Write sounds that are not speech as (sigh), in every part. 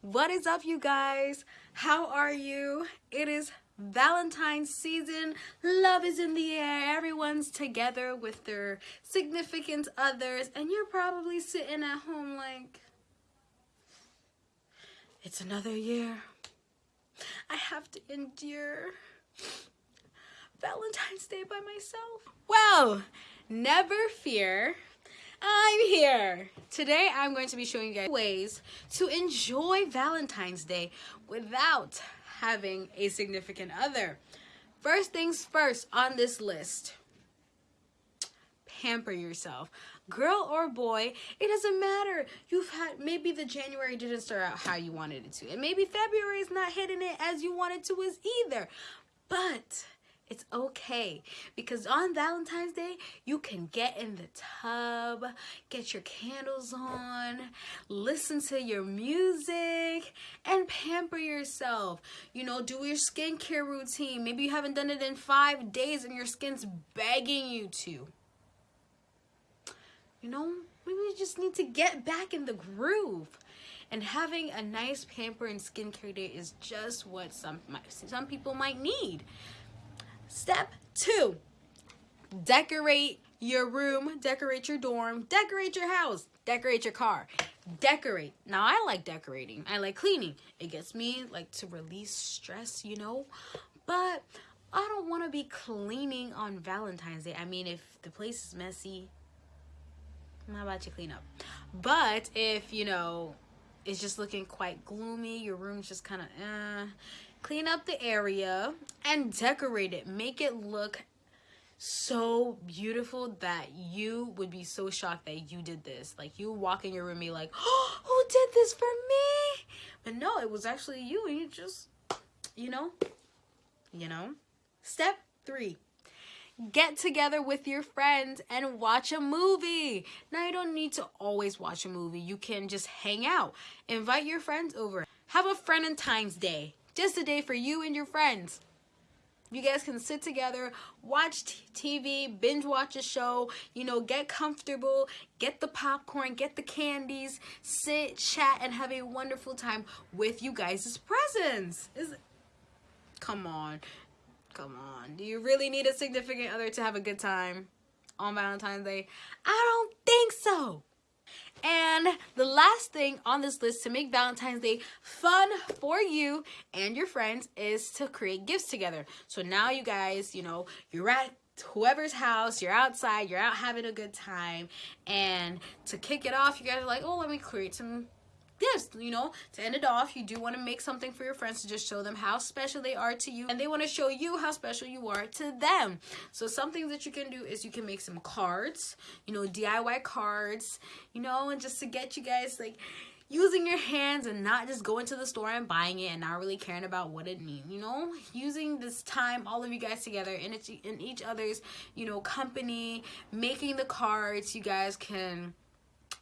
What is up, you guys? How are you? It is Valentine's season. Love is in the air. Everyone's together with their significant others, and you're probably sitting at home like, it's another year. I have to endure Valentine's Day by myself. Well, never fear. I'm here. Today I'm going to be showing you guys ways to enjoy Valentine's Day without having a significant other. First things first on this list, pamper yourself. Girl or boy, it doesn't matter. You've had, maybe the January didn't start out how you wanted it to. And maybe February is not hitting it as you wanted to as either. But it's okay because on Valentine's Day, you can get in the tub, get your candles on, listen to your music, and pamper yourself. You know, do your skincare routine. Maybe you haven't done it in five days and your skin's begging you to. You know, maybe you just need to get back in the groove. And having a nice pamper and skincare day is just what some some people might need. Step two, decorate your room, decorate your dorm, decorate your house, decorate your car, decorate. Now I like decorating. I like cleaning. It gets me like to release stress, you know, but I don't want to be cleaning on Valentine's Day. I mean, if the place is messy, how about you clean up? But if, you know, it's just looking quite gloomy, your room's just kind of, eh, clean up the area and decorate it make it look so beautiful that you would be so shocked that you did this like you walk in your room and be like oh (gasps) who did this for me but no it was actually you and you just you know you know step three get together with your friends and watch a movie. Now, you don't need to always watch a movie. You can just hang out. Invite your friends over. Have a friend and times day. Just a day for you and your friends. You guys can sit together, watch TV, binge watch a show, you know, get comfortable, get the popcorn, get the candies, sit, chat, and have a wonderful time with you guys' presents. Is Come on. Come on. Do you really need a significant other to have a good time on Valentine's Day? I don't think so. And the last thing on this list to make Valentine's Day fun for you and your friends is to create gifts together. So now you guys, you know, you're at whoever's house, you're outside, you're out having a good time. And to kick it off, you guys are like, oh, let me create some gifts you know to end it off you do want to make something for your friends to just show them how special they are to you and they want to show you how special you are to them. So something that you can do is you can make some cards you know diy cards you know and just to get you guys like using your hands and not just going to the store and buying it and not really caring about what it means you know? Using this time all of you guys together in each, in each other's you know company making the cards you guys can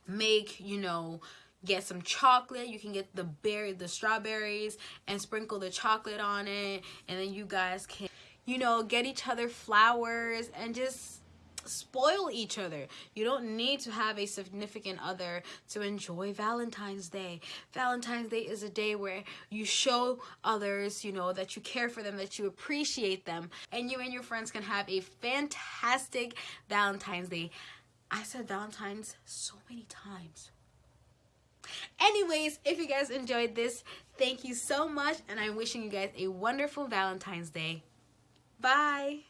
make you know get some chocolate. You can get the berry the strawberries and sprinkle the chocolate on it. And then you guys can you know get each other flowers and just spoil each other. You don't need to have a significant other to enjoy valentine's day. Valentine's day is a day where you show others you know that you care for them that you appreciate them. And you and your friends can have a fantastic valentine's day. I said valentine's so many times Anyways, if you guys enjoyed this, thank you so much. And I'm wishing you guys a wonderful Valentine's Day. Bye.